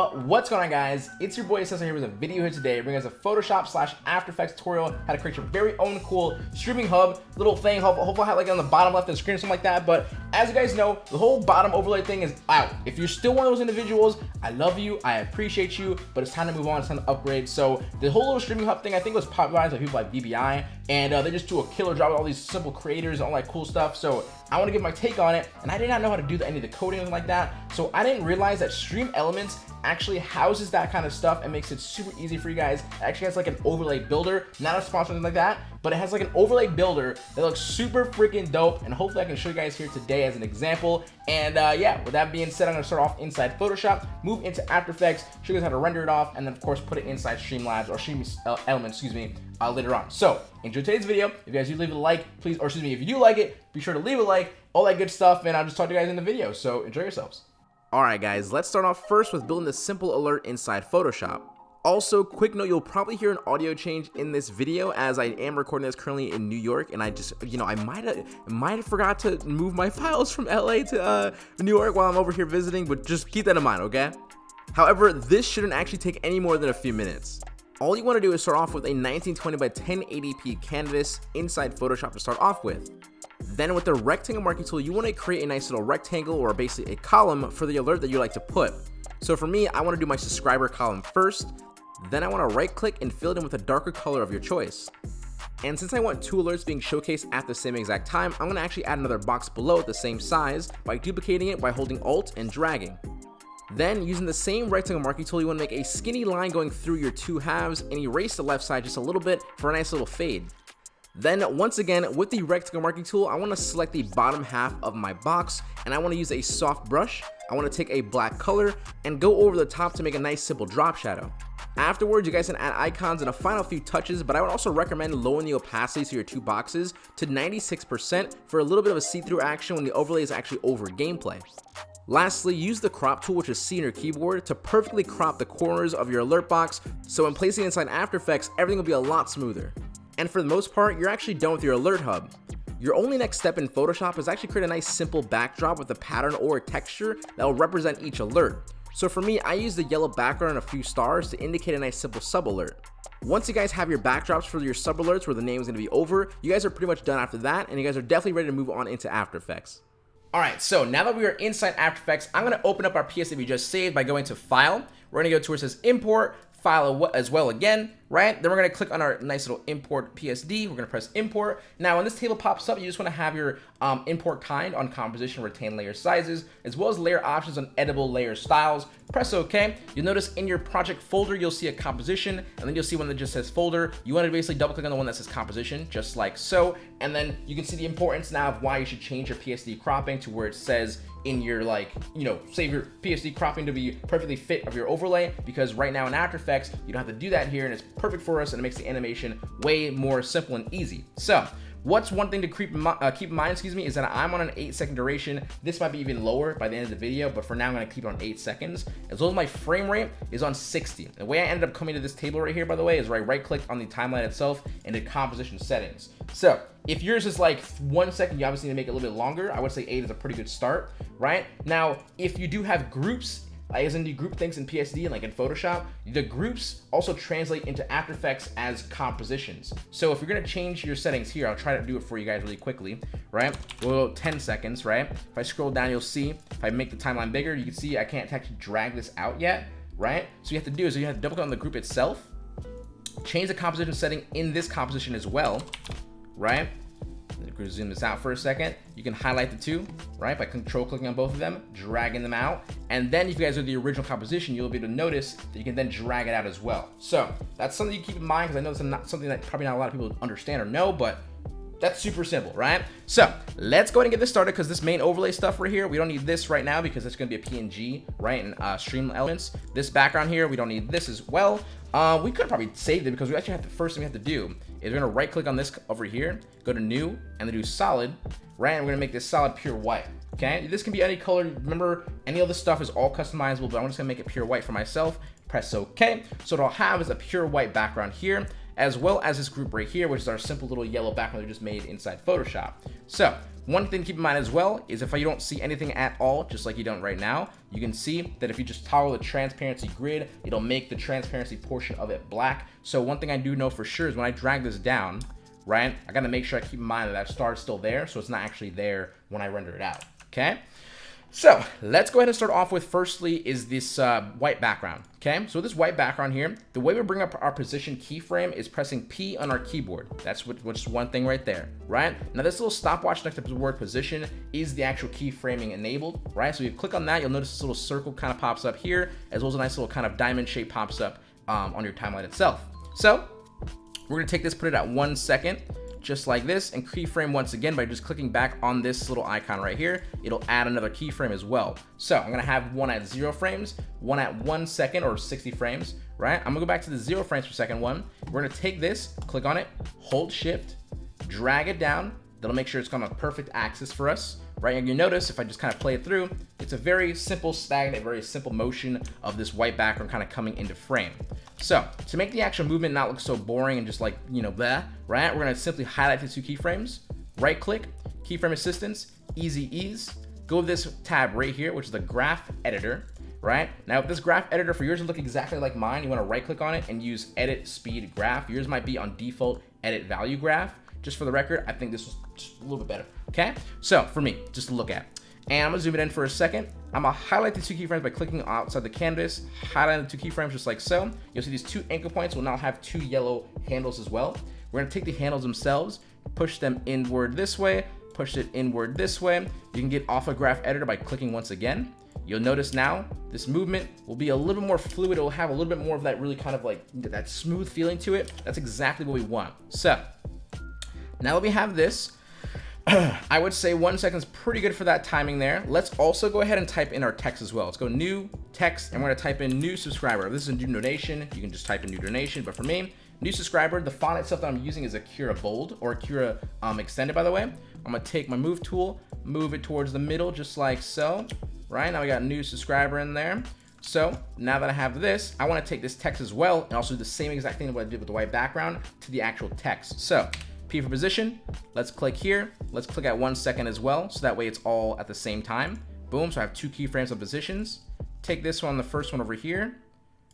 What's going on guys? It's your boy Cesar here with a video here today bringing us a Photoshop slash After Effects tutorial how to create your very own cool streaming hub little thing. Hopefully I have like on the bottom left of the screen or something like that. But as you guys know, the whole bottom overlay thing is out. If you're still one of those individuals, I love you, I appreciate you, but it's time to move on, it's time to upgrade. So the whole little streaming hub thing I think was popularized by people like VBI and uh, they just do a killer job with all these simple creators and all that cool stuff. So I want to give my take on it and I did not know how to do any of the coding or like that. So I didn't realize that Stream Elements actually houses that kind of stuff and makes it super easy for you guys. It actually has like an overlay builder, not a sponsor like that, but it has like an overlay builder that looks super freaking dope. And hopefully I can show you guys here today as an example. And uh, yeah, with that being said, I'm gonna start off inside Photoshop, move into After Effects, show you guys how to render it off, and then of course put it inside Streamlabs or Stream Elements, excuse me, uh, later on. So enjoy today's video. If you guys do leave a like, please, or excuse me, if you do like it, be sure to leave a like, all that good stuff, and I'll just talk to you guys in the video. So enjoy yourselves. Alright guys, let's start off first with building this simple alert inside Photoshop. Also, quick note, you'll probably hear an audio change in this video as I am recording this currently in New York and I just, you know, I might have might have forgot to move my files from LA to uh, New York while I'm over here visiting, but just keep that in mind, okay? However, this shouldn't actually take any more than a few minutes. All you want to do is start off with a 1920 by 1080p canvas inside Photoshop to start off with. Then with the rectangle marquee tool, you want to create a nice little rectangle or basically a column for the alert that you like to put. So for me, I want to do my subscriber column first. Then I want to right click and fill it in with a darker color of your choice. And since I want two alerts being showcased at the same exact time, I'm going to actually add another box below the same size by duplicating it by holding Alt and dragging. Then, using the same rectangle marquee tool, you want to make a skinny line going through your two halves and erase the left side just a little bit for a nice little fade. Then once again, with the rectangle marquee tool, I want to select the bottom half of my box and I want to use a soft brush. I want to take a black color and go over the top to make a nice simple drop shadow. Afterwards, you guys can add icons and a final few touches, but I would also recommend lowering the opacity to your two boxes to 96% for a little bit of a see-through action when the overlay is actually over gameplay. Lastly, use the crop tool, which is C in your keyboard, to perfectly crop the corners of your alert box, so when placing inside After Effects, everything will be a lot smoother. And for the most part, you're actually done with your alert hub. Your only next step in Photoshop is actually create a nice simple backdrop with a pattern or a texture that will represent each alert. So for me, I use the yellow background and a few stars to indicate a nice simple sub alert. Once you guys have your backdrops for your sub alerts where the name is going to be over, you guys are pretty much done after that and you guys are definitely ready to move on into After Effects. Alright, so now that we are inside After Effects, I'm going to open up our PSD we just saved by going to File. We're going to go to where it says Import, File as well again, right? Then we're to click on our nice little import PSD. We're to press import. Now, when this table pops up, you just want to have your um, import kind on composition, retain layer sizes, as well as layer options on editable layer styles. Press OK. You'll notice in your project folder, you'll see a composition, and then you'll see one that just says folder. You want to basically double click on the one that says composition, just like so. And then you can see the importance now of why you should change your PSD cropping to where it says in your like, you know, save your PSD cropping to be perfectly fit of your overlay because right now in After Effects, you don't have to do that here and it's perfect for us and it makes the animation way more simple and easy. So What's one thing to keep in, uh, keep in mind, excuse me, is that I'm on an 8 second duration. This might be even lower by the end of the video, but for now I'm going to keep it on 8 seconds. As well as my frame rate is on 60. The way I ended up coming to this table right here, by the way, is where I right click on the timeline itself and did composition settings. So if yours is like one second, you obviously need to make it a little bit longer. I would say 8 is a pretty good start, right? Now, if you do have groups as in the group things in PSD and like in Photoshop, the groups also translate into After Effects as compositions. So if you're gonna change your settings here, I'll try to do it for you guys really quickly, right? We'll go 10 seconds, right? If I scroll down, you'll see, if I make the timeline bigger, you can see I can't actually drag this out yet, right? So you have to do is you have to double click on the group itself, change the composition setting in this composition as well, right? zoom this out for a second, you can highlight the two, right, by control clicking on both of them, dragging them out, and then if you guys are the original composition, you'll be able to notice that you can then drag it out as well. So that's something you keep in mind because I know it's not something that probably not a lot of people understand or know, but that's super simple, right? So let's go ahead and get this started because this main overlay stuff right here, we don't need this right now because it's going to be a PNG, right? And uh, stream elements. This background here, we don't need this as well. Uh, we could probably save it because we actually have the first thing we have to do is we're going to right click on this over here, go to new and then do solid, right? And we're going to make this solid pure white. Okay, this can be any color. Remember, any of this stuff is all customizable, but I'm just gonna make it pure white for myself. Press OK. So what I'll have is a pure white background here. As well as this group right here, which is our simple little yellow background we just made inside Photoshop. So one thing to keep in mind as well is if you don't see anything at all, just like you don't right now, you can see that if you just toggle the transparency grid, it'll make the transparency portion of it black. So one thing I do know for sure is when I drag this down, right, I gotta make sure I keep in mind that that star is still there, so it's not actually there when I render it out, okay? So let's go ahead and start off with firstly is this uh, white background. Okay, so this white background here, the way we bring up our position keyframe is pressing P on our keyboard. That's what, which is one thing right there, right? Now this little stopwatch next to the word position is the actual keyframing enabled, right? So you click on that, you'll notice this little circle kind of pops up here, as well as a nice little kind of diamond shape pops up um, on your timeline itself. So we're gonna take this, put it at one second, just like this and keyframe once again by just clicking back on this little icon right here. It'll add another keyframe as well. So i'm gonna have one at zero frames one at one second or 60 frames right? I'm gonna go back to the zero frames per second one. We're gonna take this click on it hold shift drag it down. That'll make sure it's on a perfect axis for us right? And you notice if I just kind of play it through, it's a very simple stagnant, very simple motion of this white background kind of coming into frame. So to make the actual movement not look so boring and just like, you know, blah, right? We're gonna simply highlight the two keyframes, right click, keyframe assistance, easy ease, go to this tab right here, which is the graph editor, right? Now, if this graph editor for yours look exactly like mine, you wanna right click on it and use edit speed graph. Yours might be on default edit value graph. Just for the record, I think this was just a little bit better, okay? So for me, just to look at. And I'm gonna zoom it in for a second. I'm gonna highlight the two keyframes by clicking outside the canvas, highlight the two keyframes just like so. You'll see these two anchor points will now have two yellow handles as well. We're gonna take the handles themselves, push them inward this way, push it inward this way. You can get off a graph editor by clicking once again. You'll notice now this movement will be a little bit more fluid. It'll have a little bit more of that really kind of like that smooth feeling to it. That's exactly what we want. So now that we have this, I would say one second is pretty good for that timing there. Let's also go ahead and type in our text as well. Let's go new text and we're gonna type in new subscriber. If this is a new donation, you can just type in new donation. But for me, new subscriber, the font itself that I'm using is Akira Bold or Akira um, Extended, by the way. I'm gonna take my move tool, move it towards the middle, just like so. Right now we got new subscriber in there. So now that I have this, I wanna take this text as well and also do the same exact thing that I did with the white background to the actual text. So P for position. Let's click here. Let's click at one second as well. So that way it's all at the same time. Boom. So I have two keyframes of positions. Take this one, the first one over here,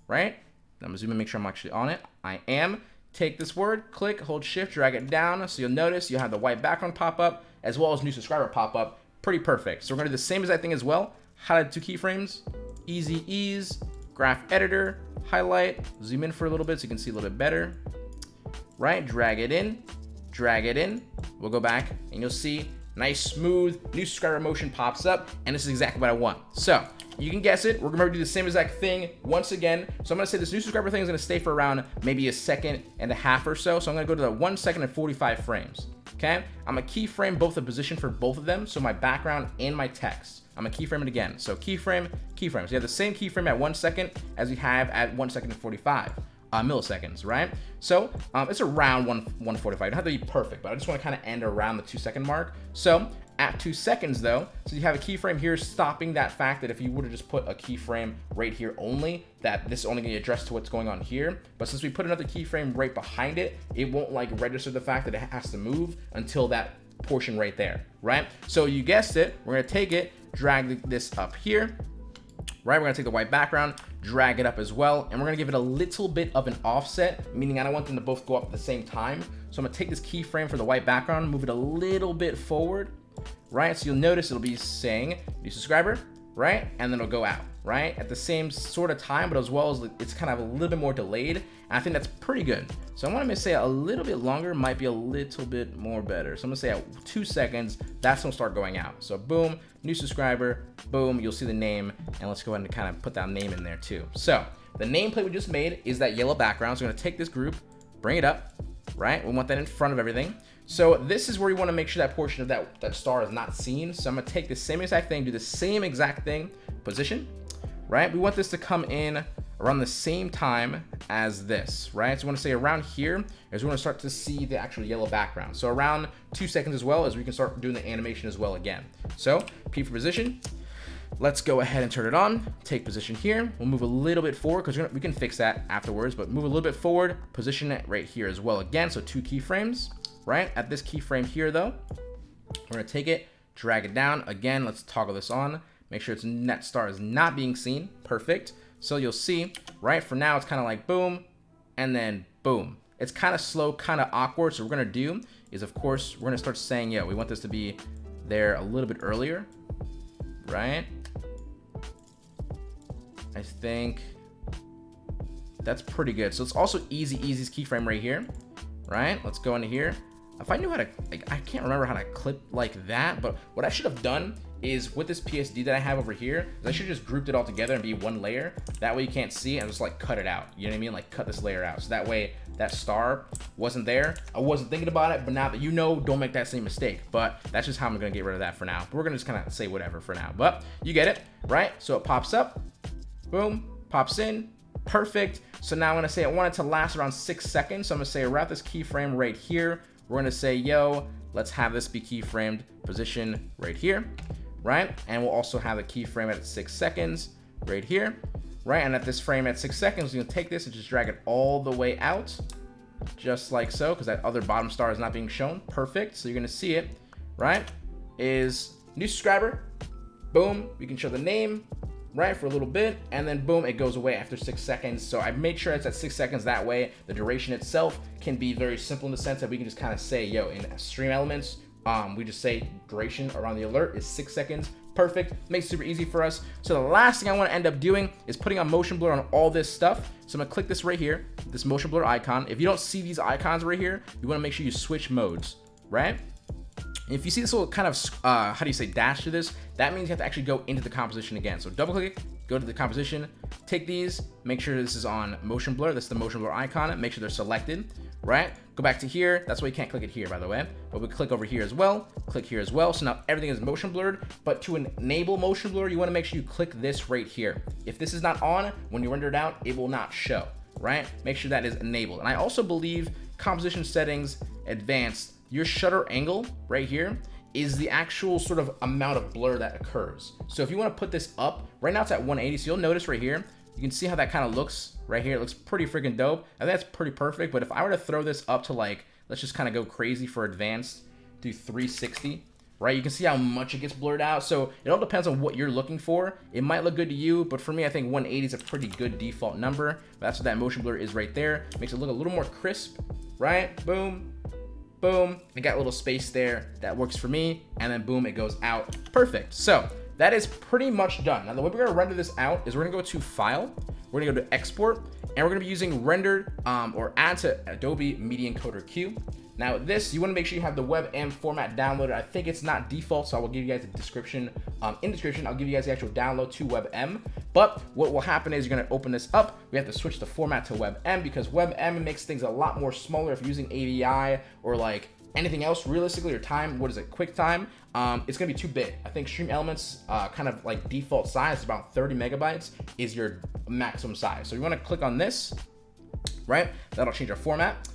right? I'm gonna zoom and make sure I'm actually on it. I am. Take this word, click, hold shift, drag it down. So you'll notice you'll have the white background pop up as well as new subscriber pop up. Pretty perfect. So we're gonna do the same exact thing as well. Highlight two keyframes, easy ease, graph editor, highlight, zoom in for a little bit so you can see a little bit better. Right, drag it in, drag it in. We'll go back and you'll see nice smooth new subscriber motion pops up and this is exactly what I want. So you can guess it. We're gonna do the same exact thing once again. So I'm gonna say this new subscriber thing is gonna stay for around maybe a second and a half or so. So I'm gonna go to the one second and 45 frames. Okay, I'm gonna keyframe both the position for both of them. So my background and my text. I'm gonna keyframe it again. So keyframe, keyframe. So you have the same keyframe at one second as we have at one second and 45 uh, milliseconds, right? So um, it's around one, 145. It don't have to be perfect, but I just want to kind of end around the two second mark. So at two seconds though, so you have a keyframe here stopping that fact that if you would have just put a keyframe right here only, that this is only gonna be addressed to what's going on here. But since we put another keyframe right behind it, it won't like register the fact that it has to move until that portion right there, right? So you guessed it, we're gonna take it, drag this up here, right? We're gonna take the white background, drag it up as well, and we're gonna give it a little bit of an offset, meaning I don't want them to both go up at the same time. So I'm gonna take this keyframe for the white background, move it a little bit forward, right? So you'll notice it'll be saying new subscriber, right? And then it'll go out, right? At the same sort of time, but as well as it's kind of a little bit more delayed. And I think that's pretty good. So I want to say a little bit longer might be a little bit more better. So I'm gonna say at two seconds, that's gonna start going out. So boom, new subscriber, boom, you'll see the name. And let's go ahead and kind of put that name in there too. So the nameplate we just made is that yellow background. So we're gonna take this group, bring it up, right? We want that in front of everything. So this is where you want to make sure that portion of that, that star is not seen. So I'm going to take the same exact thing, do the same exact thing, position, right? We want this to come in around the same time as this, right? So we want to say around here is we want to start to see the actual yellow background. So around two seconds as well as we can start doing the animation as well again. So P for position, let's go ahead and turn it on. Take position here. We'll move a little bit forward because we can fix that afterwards, but move a little bit forward, position it right here as well. Again, so two keyframes, right? At this keyframe here though, we're gonna take it, drag it down. Again, let's toggle this on. Make sure its net star is not being seen. Perfect. So you'll see, right, for now, it's kind of like boom, and then boom. It's kind of slow, kind of awkward. So what we're to do is, of course, we're to start saying, yeah, we want this to be there a little bit earlier, right? I think that's pretty good. So it's also easy, easiest keyframe right here, right? Let's go into here. If I knew how to, like, I can't remember how to clip like that, but what I should have done is with this PSD that I have over here, I should just grouped it all together and be one layer. That way you can't see and just like cut it out. You know what I mean? Like cut this layer out. So that way that star wasn't there. I wasn't thinking about it, but now that you know, don't make that same mistake. But that's just how I'm gonna get rid of that for now. But we're gonna just kind of say whatever for now. But you get it, right? So it pops up, boom, pops in, perfect. So now I'm gonna say I want it to last around six seconds. So I'm gonna say wrap this keyframe right here. We're gonna say, yo, let's have this be keyframed position right here right? And we'll also have a keyframe at six seconds right here, right? And at this frame at six seconds, you can take this and just drag it all the way out, just like so, because that other bottom star is not being shown. Perfect. So you're gonna see it, right? Is new subscriber, boom, we can show the name, right, for a little bit, and then boom, it goes away after six seconds. So I made sure it's at six seconds. That way, the duration itself can be very simple in the sense that we can just kind of say, yo, in stream elements, um, we just say duration around the alert is six seconds. Perfect, makes super easy for us. So the last thing I wanna end up doing is putting a motion blur on all this stuff. So I'm gonna click this right here, this motion blur icon. If you don't see these icons right here, you wanna make sure you switch modes, right? If you see this little kind of, uh, how do you say, dash to this, that means you have to actually go into the composition again. So double click go to the composition, take these, make sure this is on motion blur. That's the motion blur icon. Make sure they're selected right? Go back to here. That's why you can't click it here, by the way. But we click over here as well. Click here as well. So now everything is motion blurred. But to enable motion blur, you want to make sure you click this right here. If this is not on, when you render it out, it will not show, right? Make sure that is enabled. And I also believe composition settings, advanced, your shutter angle right here is the actual sort of amount of blur that occurs. So if you want to put this up, right now it's at 180. So you'll notice right here, you can see how that kind of looks right here. It looks pretty freaking dope. I think that's pretty perfect. But if I were to throw this up to like, let's just kind of go crazy for advanced, do 360, right? You can see how much it gets blurred out. So it all depends on what you're looking for. It might look good to you, but for me, I think 180 is a pretty good default number. That's what that motion blur is right there. Makes it look a little more crisp, right? Boom, boom. It got a little space there. That works for me. And then boom, it goes out. Perfect. So that is pretty much done. Now, the way we're gonna render this out is we're gonna go to File, we're gonna go to Export, and we're gonna be using rendered um, or add to Adobe Media Encoder Queue. Now this, you wanna make sure you have the WebM format downloaded. I think it's not default, so I will give you guys a description. Um, in description, I'll give you guys the actual download to WebM. But what will happen is you're gonna open this up. We have to switch the format to WebM because WebM makes things a lot more smaller if you're using AVI or like anything else realistically or time what is it QuickTime um, it's gonna be too big i think stream elements uh, kind of like default size about 30 megabytes is your maximum size so you want to click on this right that'll change our format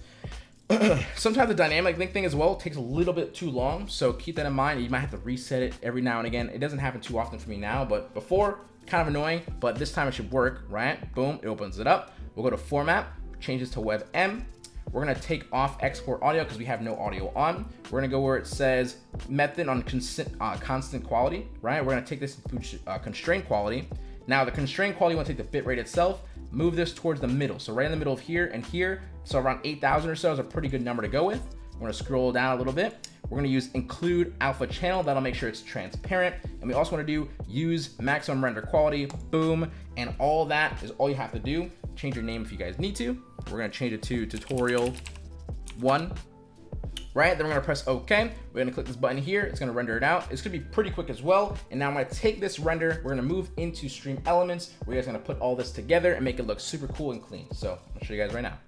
sometimes the dynamic link thing as well takes a little bit too long so keep that in mind you might have to reset it every now and again it doesn't happen too often for me now but before kind of annoying but this time it should work right boom it opens it up we'll go to format changes to WebM we're gonna take off export audio because we have no audio on. We're gonna go where it says method on constant, uh, constant quality, right? We're gonna take this to uh, constraint quality. Now the constraint quality, wanna take the bitrate itself, move this towards the middle. So right in the middle of here and here, so around 8,000 or so is a pretty good number to go with. We're gonna scroll down a little bit. We're gonna use include alpha channel. That'll make sure it's transparent. And we also wanna do use maximum render quality, boom. And all that is all you have to do. Change your name if you guys need to. We're gonna change it to tutorial one, right? Then we're gonna press OK. We're gonna click this button here. It's gonna render it out. It's gonna be pretty quick as well. And now I'm gonna take this render. We're gonna move into Stream Elements. We're guys gonna put all this together and make it look super cool and clean. So I'll show you guys right now.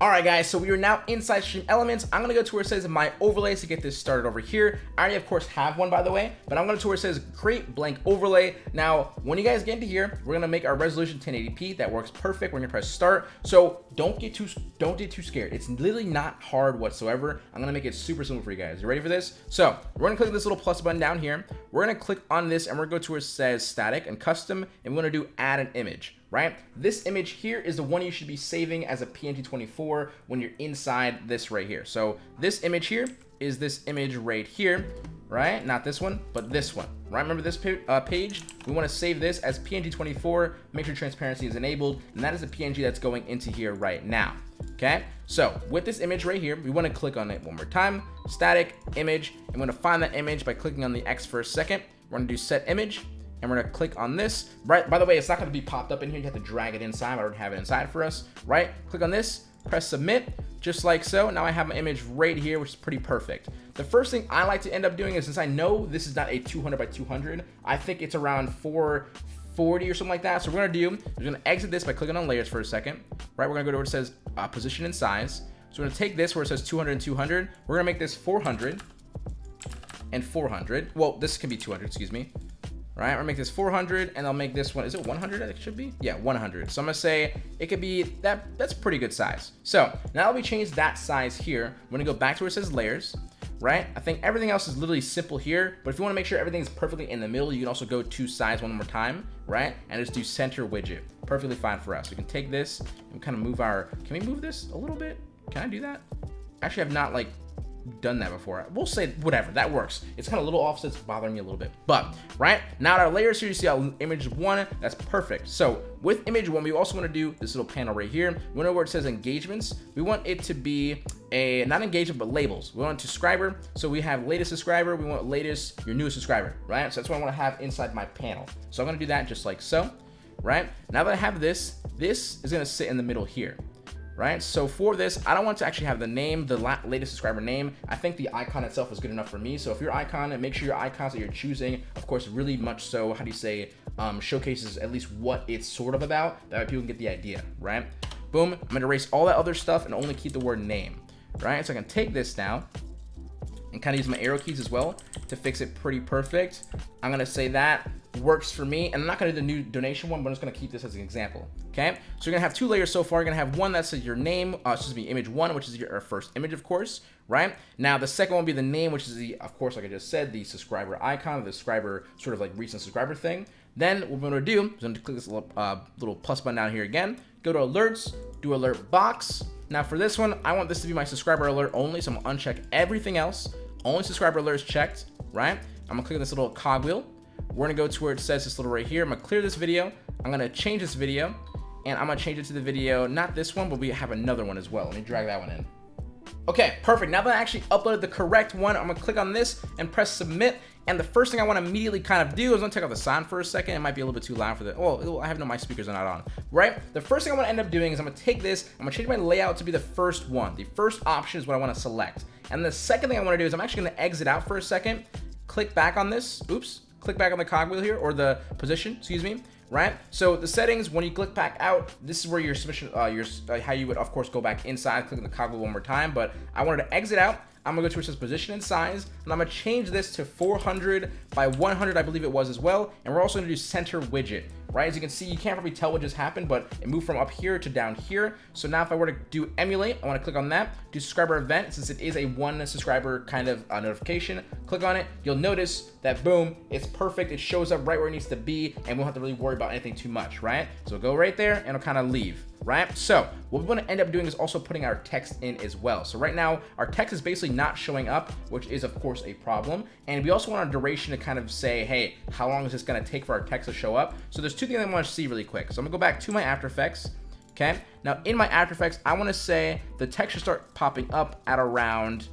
All right, guys, so we are now inside Stream Elements. I'm gonna go to where it says my overlays to get this started over here. I already, of course, have one, by the way, but I'm gonna to where it says create blank overlay. Now, when you guys get into here, we're gonna make our resolution 1080p. That works perfect. We're gonna press start. So don't get too don't get too scared. It's literally not hard whatsoever. I'm gonna make it super simple for you guys. You ready for this? So we're gonna click this little plus button down here. We're gonna click on this and we're gonna go to where it says static and custom, and we're gonna do add an image right? This image here is the one you should be saving as a PNG24 when you're inside this right here. So this image here is this image right here, right? Not this one, but this one, right? Remember this uh, page? We want to save this as PNG24, make sure transparency is enabled, and that is the PNG that's going into here right now, okay? So with this image right here, we want to click on it one more time, static image, and we're going to find that image by clicking on the X for a second. We're going to do set image, and we're gonna click on this. Right, by the way, it's not gonna be popped up in here. You have to drag it inside. I don't have it inside for us, right? Click on this, press submit, just like so. Now I have my image right here, which is pretty perfect. The first thing I like to end up doing is since I know this is not a 200 by 200, I think it's around 440 or something like that. So we're gonna do, we're gonna exit this by clicking on layers for a second, right? We're gonna go to where it says uh, position and size. So we're gonna take this where it says 200 and 200. We're gonna make this 400 and 400. Well, this can be 200, excuse me right? Or make this 400 and I'll make this one, is it 100 it should be? Yeah, 100. So I'm gonna say it could be, that. that's pretty good size. So now that we change that size here, I'm gonna go back to where it says layers, right? I think everything else is literally simple here, but if you wanna make sure everything's perfectly in the middle, you can also go to size one more time, right? And just do center widget. Perfectly fine for us. We can take this and kind of move our, can we move this a little bit? Can I do that? Actually, I've not like done that before. We'll say whatever, that works. It's kind of little offsets bothering me a little bit. But, right, now our layers here, you see our image one, that's perfect. So with image one, we also want to do this little panel right here. We where it says engagements. We want it to be a, not engagement, but labels. We want subscriber. So we have latest subscriber. We want latest, your newest subscriber, right? So that's what I want to have inside my panel. So I'm going to do that just like so, right? Now that I have this, this is going to sit in the middle here right? So for this, I don't want to actually have the name, the latest subscriber name. I think the icon itself is good enough for me. So if your icon, make sure your icons that you're choosing, of course, really much so, how do you say, um, showcases at least what it's sort of about. That way people can get the idea, right? Boom, I'm gonna erase all that other stuff and only keep the word name, right? So I can take this now and kind of use my arrow keys as well to fix it pretty perfect. I'm gonna say that works for me. And I'm not gonna do the new donation one, but I'm just gonna keep this as an example. Okay, so you're gonna have two layers so far. You're gonna have one that says your name, uh, excuse me, image one, which is your first image, of course, right? Now the second one will be the name, which is the, of course, like I just said, the subscriber icon, the subscriber sort of like recent subscriber thing. Then what we're gonna do is I'm gonna click this little, uh, little plus button down here again, go to alerts, do alert box. Now for this one, I want this to be my subscriber alert only, so I'm gonna uncheck everything else. Only subscriber alerts checked, right? I'm gonna click on this little cogwheel we're gonna go to where it says this little right here. I'm gonna clear this video. I'm gonna change this video and I'm gonna change it to the video, not this one, but we have another one as well. Let me drag that one in. Okay, perfect. Now that I actually uploaded the correct one, I'm gonna click on this and press submit. And the first thing I wanna immediately kind of do is I'm gonna take off the sound for a second. It might be a little bit too loud for the, oh, I have no, my speakers are not on, right? The first thing I wanna end up doing is I'm gonna take this, I'm gonna change my layout to be the first one. The first option is what I wanna select. And the second thing I wanna do is I'm actually gonna exit out for a second, click back on this, oops, click back on the cogwheel here, or the position, excuse me, right? So the settings, when you click back out, this is where your submission, uh, your uh, how you would of course go back inside, clicking the cogwheel one more time. But I wanted to exit out. I'm gonna go to it says position and size, and I'm gonna change this to 400 by 100, I believe it was as well. And we're also gonna do center widget right? As you can see, you can't probably tell what just happened, but it moved from up here to down here. So now if I were to do emulate, I want to click on that, do subscriber event, since it is a one subscriber kind of uh, notification, click on it. You'll notice that boom, it's perfect. It shows up right where it needs to be, and we don't have to really worry about anything too much, right? So go right there and it'll kind of leave right? So what we want to end up doing is also putting our text in as well. So right now our text is basically not showing up, which is of course a problem. And we also want our duration to kind of say, hey, how long is this going to take for our text to show up? So there's two things I want to see really quick. So I'm gonna go back to my After Effects. Okay. Now in my After Effects, I want to say the text should start popping up at around,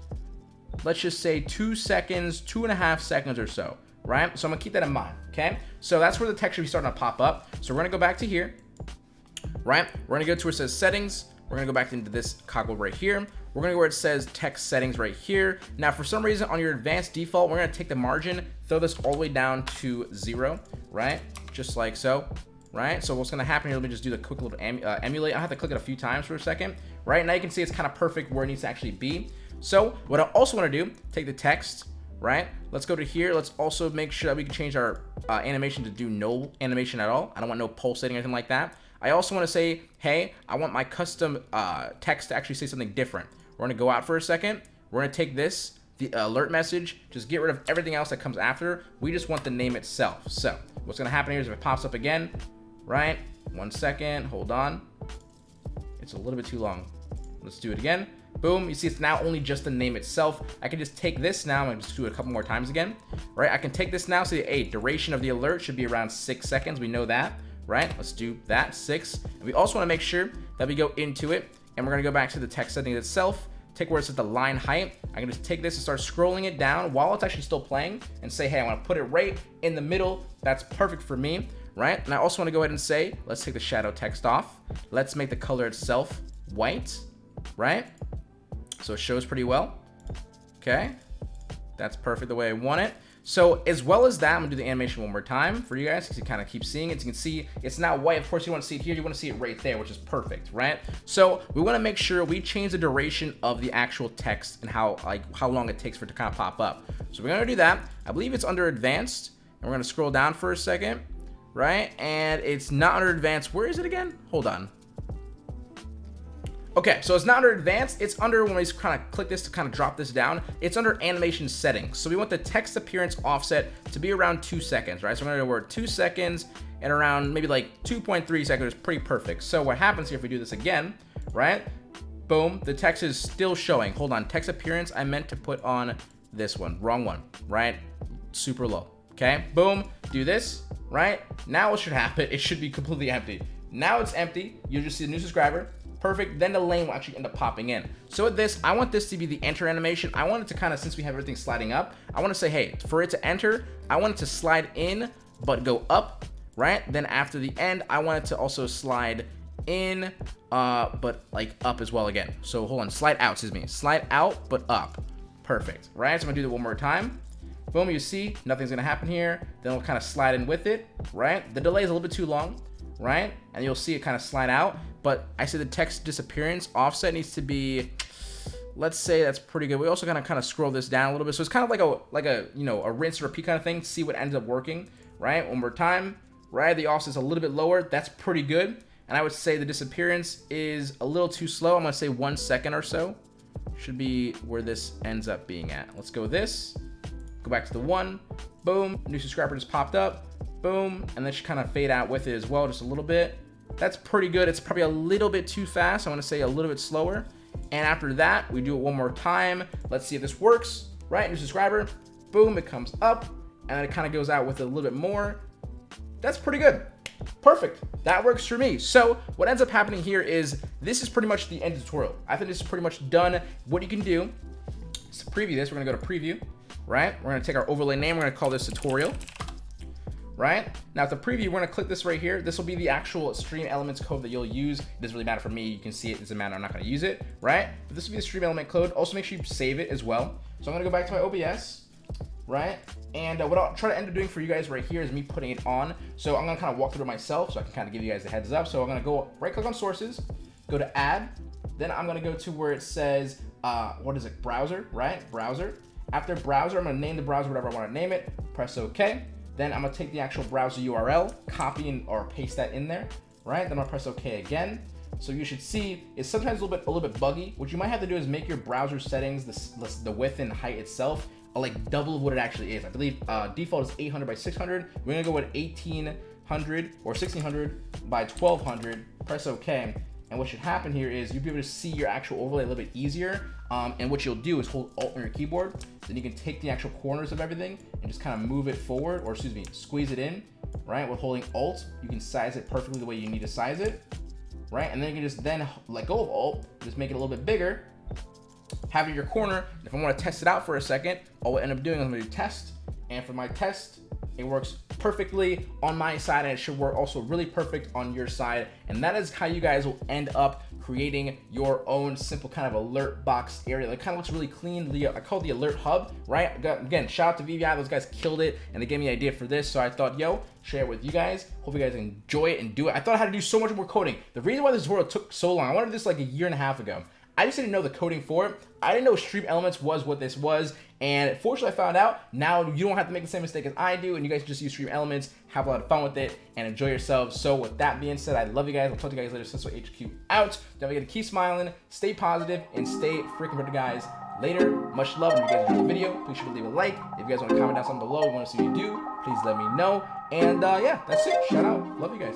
let's just say two seconds, two and a half seconds or so, right? So I'm gonna keep that in mind. Okay. So that's where the text should be starting to pop up. So we're gonna go back to here right? We're gonna go to where it says settings. We're gonna go back into this cogwheel right here. We're gonna go where it says text settings right here. Now, for some reason on your advanced default, we're gonna take the margin, throw this all the way down to zero, right? Just like so, right? So what's gonna happen here, let me just do the quick little em uh, emulate. I have to click it a few times for a second. right? Now you can see it's kind of perfect where it needs to actually be. So what I also want to do, take the text, right? Let's go to here. Let's also make sure that we can change our uh, animation to do no animation at all. I don't want no pulsating or anything like that. I also want to say, hey, I want my custom uh, text to actually say something different. We're going to go out for a second. We're going to take this, the alert message, just get rid of everything else that comes after. We just want the name itself. So what's going to happen here is if it pops up again, right? One second, hold on. It's a little bit too long. Let's do it again. Boom, you see it's now only just the name itself. I can just take this now and just do it a couple more times again, right? I can take this now, say, hey, duration of the alert should be around six seconds. We know that, right? Let's do that, six. And we also wanna make sure that we go into it and we're gonna go back to the text setting itself, take where it says the line height. I can just take this and start scrolling it down while it's actually still playing and say, hey, I wanna put it right in the middle. That's perfect for me, right? And I also wanna go ahead and say, let's take the shadow text off. Let's make the color itself white, right? So it shows pretty well. Okay. That's perfect the way I want it. So as well as that, I'm gonna do the animation one more time for you guys to kind of keep seeing it. You can see it's not white. Of course, you want to see it here. You want to see it right there, which is perfect, right? So we want to make sure we change the duration of the actual text and how like how long it takes for it to kind of pop up. So we're gonna do that. I believe it's under advanced, and we're gonna scroll down for a second, right? And it's not under advanced. Where is it again? Hold on. Okay, so it's not under advanced, it's under, when we kind of click this to kind of drop this down, it's under animation settings. So we want the text appearance offset to be around two seconds, right? So I'm gonna word two seconds and around maybe like 2.3 seconds is pretty perfect. So what happens here if we do this again, right? Boom, the text is still showing. Hold on, text appearance, I meant to put on this one, wrong one, right? Super low, okay? Boom, do this, right? Now what should happen? It should be completely empty. Now it's empty, you just see the new subscriber, perfect, then the lane will actually end up popping in. So with this, I want this to be the enter animation. I want it to kind of, since we have everything sliding up, I want to say, hey, for it to enter, I want it to slide in, but go up, right? Then after the end, I want it to also slide in, uh, but like up as well again. So hold on, slide out, excuse me. Slide out, but up. Perfect, right? So I'm gonna do that one more time. Boom, you see, nothing's gonna happen here. Then we'll kind of slide in with it, right? The delay is a little bit too long, right? And you'll see it kind of slide out but I said the text disappearance offset needs to be let's say that's pretty good. We also gotta kind of scroll this down a little bit. So it's kind of like a like a you know a rinse repeat kind of thing. To see what ends up working, right? One more time, right? The offset's a little bit lower. That's pretty good. And I would say the disappearance is a little too slow. I'm gonna say one second or so. Should be where this ends up being at. Let's go this. Go back to the one. Boom. New subscriber just popped up. Boom. And then should kind of fade out with it as well, just a little bit. That's pretty good. It's probably a little bit too fast. I want to say a little bit slower. And after that, we do it one more time. Let's see if this works. Right, new subscriber. Boom, it comes up. And it kind of goes out with a little bit more. That's pretty good. Perfect. That works for me. So what ends up happening here is this is pretty much the end of the tutorial. I think this is pretty much done. What you can do is to preview this. We're going to go to preview, right? We're going to take our overlay name. We're going to call this tutorial right? Now the preview, we're gonna click this right here. This will be the actual stream elements code that you'll use. It doesn't really matter for me. You can see it, it doesn't matter. I'm not gonna use it, right? But this will be the stream element code. Also make sure you save it as well. So I'm gonna go back to my OBS, right? And uh, what I'll try to end up doing for you guys right here is me putting it on. So I'm gonna kind of walk through it myself so I can kind of give you guys a heads up. So I'm gonna go right click on sources, go to add, then I'm gonna go to where it says, uh, what is it, browser, right? Browser. After browser, I'm gonna name the browser whatever I wanna name it, press okay. Then I'm gonna take the actual browser URL, copy and, or paste that in there, right? Then I'll press OK again. So you should see it's sometimes a little bit a little bit buggy. What you might have to do is make your browser settings, the, the width and height itself, like double of what it actually is. I believe uh, default is 800 by 600. We're gonna go with 1800 or 1600 by 1200. Press OK. And what should happen here is you'll be able to see your actual overlay a little bit easier. Um, and what you'll do is hold Alt on your keyboard. Then you can take the actual corners of everything and just kind of move it forward, or excuse me, squeeze it in, right? With holding Alt, you can size it perfectly the way you need to size it, right? And then you can just then let go of Alt, just make it a little bit bigger, have it in your corner. If I want to test it out for a second, all I end up doing is I'm going to do test. And for my test, it works perfectly on my side and it should work also really perfect on your side. And that is how you guys will end up creating your own simple kind of alert box area. It kind of looks really clean. I call it the alert hub, right? Again, shout out to VBI. Those guys killed it and they gave me an idea for this. So I thought, yo, share it with you guys. Hope you guys enjoy it and do it. I thought I had to do so much more coding. The reason why this tutorial took so long, I wanted this like a year and a half ago. I just didn't know the coding for it. I didn't know Stream Elements was what this was. And fortunately, I found out. Now you don't have to make the same mistake as I do. And you guys just use Stream Elements, have a lot of fun with it, and enjoy yourselves. So with that being said, I love you guys. I'll talk to you guys later. Senso HQ out. Don't forget to keep smiling, stay positive, and stay freaking better, guys. Later, much love. If you guys enjoyed the video, please sure to leave a like. If you guys want to comment down something below, want to see you do, please let me know. And uh, yeah, that's it. Shout out. Love you guys.